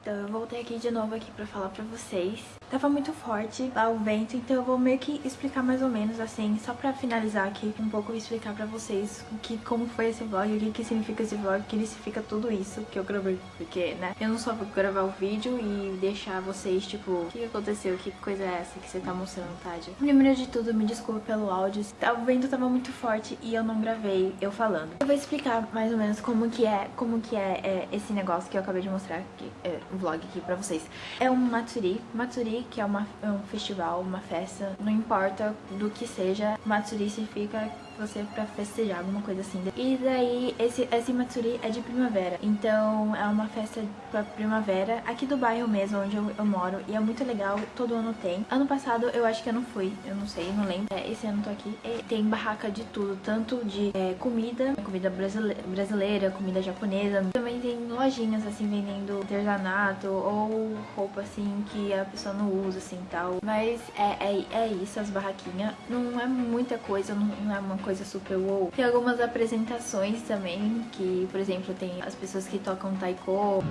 Então eu voltei aqui de novo aqui pra falar pra vocês. Tava muito forte lá o vento, então eu vou meio que explicar mais ou menos assim, só pra finalizar aqui um pouco explicar pra vocês o que, como foi esse vlog, o que, que significa esse vlog, o que significa tudo isso que eu gravei. Porque, né, eu não só vou gravar o vídeo e deixar vocês, tipo, o que aconteceu, que coisa é essa que você tá mostrando, Tadja. Primeiro de tudo, me desculpa pelo áudio, o vento tava muito forte e eu não gravei eu falando. Eu vou explicar mais ou menos como que é, como que é, é esse negócio que eu acabei de mostrar aqui, é, vlog aqui pra vocês. É um Matsuri, Matsuri que é, uma, é um festival, uma festa, não importa do que seja, Matsuri significa você pra festejar, alguma coisa assim. E daí, esse, esse Matsuri é de primavera, então é uma festa pra primavera, aqui do bairro mesmo, onde eu, eu, moro, e é muito legal, todo ano tem. Ano passado eu acho que eu não fui, eu não sei, não lembro. É, esse ano tô aqui. E tem barraca de tudo, tanto de é, comida, comida brasileira, comida japonesa. Também tem lojinhas, assim, vendendo artesanato ou roupa, assim, que a pessoa não usa, assim, tal. Mas é, é, é isso, as barraquinhas. Não é muita coisa, não, não é uma coisa coisa super wow. Tem algumas apresentações também, que, por exemplo, tem as pessoas que tocam taiko,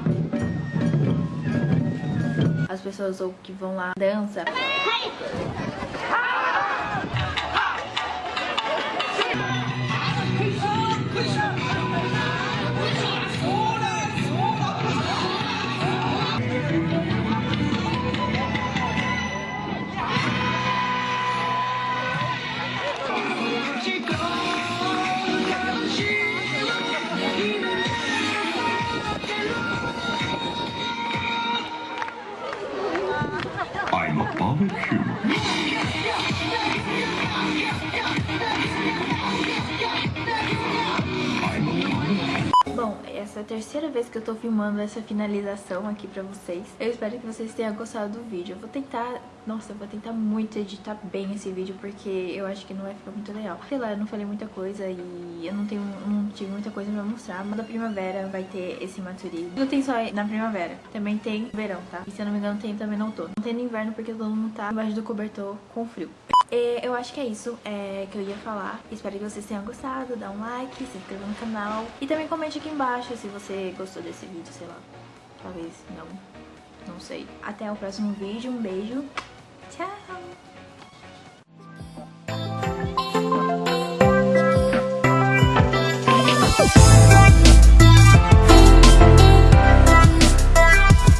as pessoas que vão lá dança. Thank you. Essa é a terceira vez que eu tô filmando essa finalização aqui pra vocês. Eu espero que vocês tenham gostado do vídeo. Eu vou tentar... Nossa, eu vou tentar muito editar bem esse vídeo, porque eu acho que não vai ficar muito legal. Sei lá, eu não falei muita coisa e eu não tenho não tive muita coisa pra mostrar. Mas da primavera vai ter esse Matsuri. Não tem só na primavera, também tem verão, tá? E se eu não me engano tem também não outono. Não tem no inverno porque todo mundo tá embaixo do cobertor com frio. E eu acho que é isso é, que eu ia falar. Espero que vocês tenham gostado. Dá um like, se inscreva no canal. E também comente aqui embaixo se você gostou desse vídeo, sei lá. Talvez não. Não sei. Até o próximo vídeo. Um beijo. Tchau!